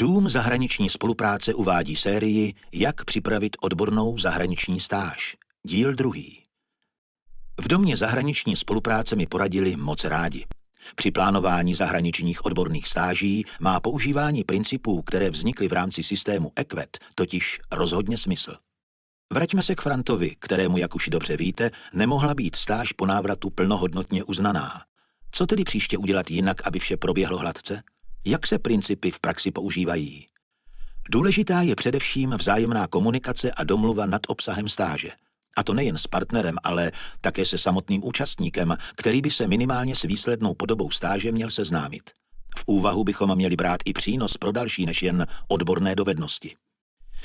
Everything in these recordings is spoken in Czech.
Dům zahraniční spolupráce uvádí sérii Jak připravit odbornou zahraniční stáž. Díl druhý. V domě zahraniční spolupráce mi poradili moc rádi. Při plánování zahraničních odborných stáží má používání principů, které vznikly v rámci systému EQUET, totiž rozhodně smysl. Vraťme se k Frantovi, kterému, jak už dobře víte, nemohla být stáž po návratu plnohodnotně uznaná. Co tedy příště udělat jinak, aby vše proběhlo hladce? Jak se principy v praxi používají? Důležitá je především vzájemná komunikace a domluva nad obsahem stáže. A to nejen s partnerem, ale také se samotným účastníkem, který by se minimálně s výslednou podobou stáže měl seznámit. V úvahu bychom měli brát i přínos pro další než jen odborné dovednosti.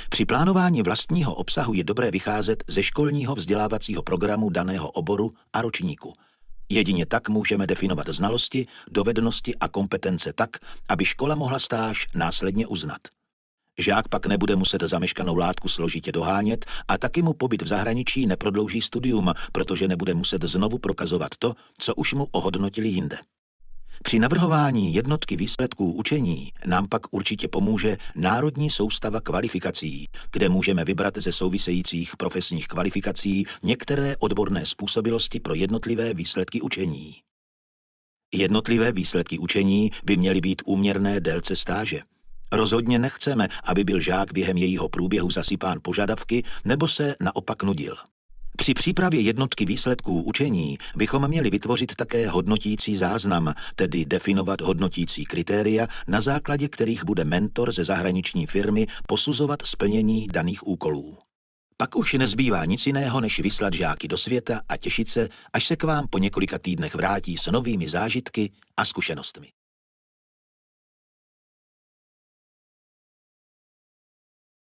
Při plánování vlastního obsahu je dobré vycházet ze školního vzdělávacího programu daného oboru a ročníku – Jedině tak můžeme definovat znalosti, dovednosti a kompetence tak, aby škola mohla stáž následně uznat. Žák pak nebude muset zameškanou látku složitě dohánět a taky mu pobyt v zahraničí neprodlouží studium, protože nebude muset znovu prokazovat to, co už mu ohodnotili jinde. Při navrhování jednotky výsledků učení nám pak určitě pomůže Národní soustava kvalifikací, kde můžeme vybrat ze souvisejících profesních kvalifikací některé odborné způsobilosti pro jednotlivé výsledky učení. Jednotlivé výsledky učení by měly být úměrné délce stáže. Rozhodně nechceme, aby byl žák během jejího průběhu zasypán požadavky nebo se naopak nudil. Při přípravě jednotky výsledků učení bychom měli vytvořit také hodnotící záznam, tedy definovat hodnotící kritéria, na základě kterých bude mentor ze zahraniční firmy posuzovat splnění daných úkolů. Pak už nezbývá nic jiného, než vyslat žáky do světa a těšit se, až se k vám po několika týdnech vrátí s novými zážitky a zkušenostmi.